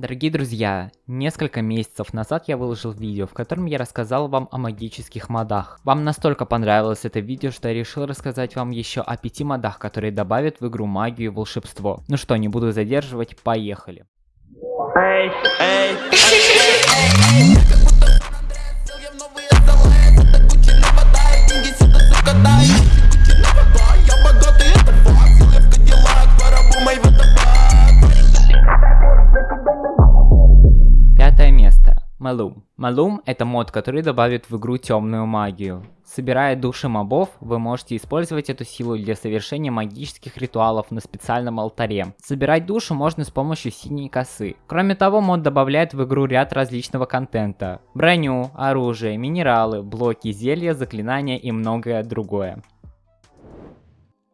Дорогие друзья, несколько месяцев назад я выложил видео, в котором я рассказал вам о магических модах. Вам настолько понравилось это видео, что я решил рассказать вам еще о пяти модах, которые добавят в игру магию и волшебство. Ну что, не буду задерживать, поехали. Эй, эй, эй, Малум. Малум это мод, который добавит в игру темную магию. Собирая души мобов, вы можете использовать эту силу для совершения магических ритуалов на специальном алтаре. Собирать душу можно с помощью синей косы. Кроме того, мод добавляет в игру ряд различного контента. Броню, оружие, минералы, блоки, зелья, заклинания и многое другое.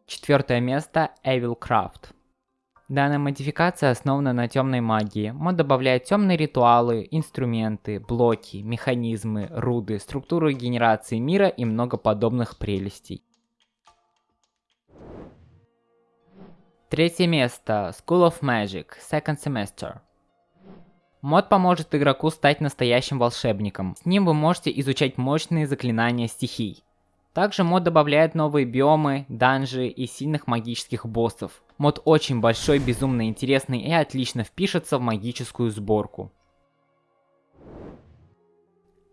Четвертое место Evil Craft. Данная модификация основана на темной магии. Мод добавляет темные ритуалы, инструменты, блоки, механизмы, руды, структуру генерации мира и много подобных прелестей. Третье место. School of Magic. Second Semester. Мод поможет игроку стать настоящим волшебником. С ним вы можете изучать мощные заклинания стихий. Также мод добавляет новые биомы, данжи и сильных магических боссов. Мод очень большой, безумно интересный и отлично впишется в магическую сборку.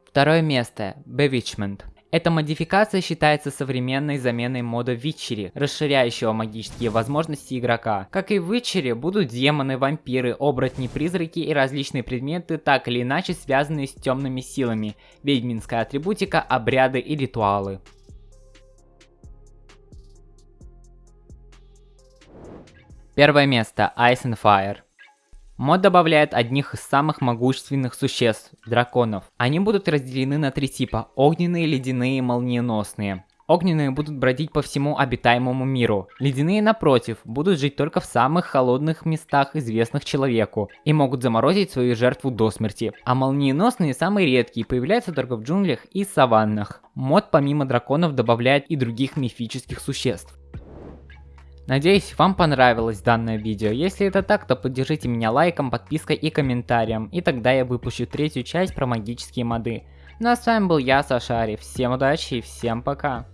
Второе место. Bewitchment. Эта модификация считается современной заменой мода Витчери, расширяющего магические возможности игрока. Как и в Витчере, будут демоны, вампиры, оборотни, призраки и различные предметы, так или иначе связанные с темными силами, ведьминская атрибутика, обряды и ритуалы. Первое место Ice and Fire. Мод добавляет одних из самых могущественных существ – драконов. Они будут разделены на три типа – огненные, ледяные и молниеносные. Огненные будут бродить по всему обитаемому миру. Ледяные, напротив, будут жить только в самых холодных местах, известных человеку, и могут заморозить свою жертву до смерти. А молниеносные самые редкие, появляются только в джунглях и саваннах. Мод помимо драконов добавляет и других мифических существ. Надеюсь, вам понравилось данное видео. Если это так, то поддержите меня лайком, подпиской и комментарием, и тогда я выпущу третью часть про магические моды. Ну а с вами был я, Сашари. Всем удачи и всем пока.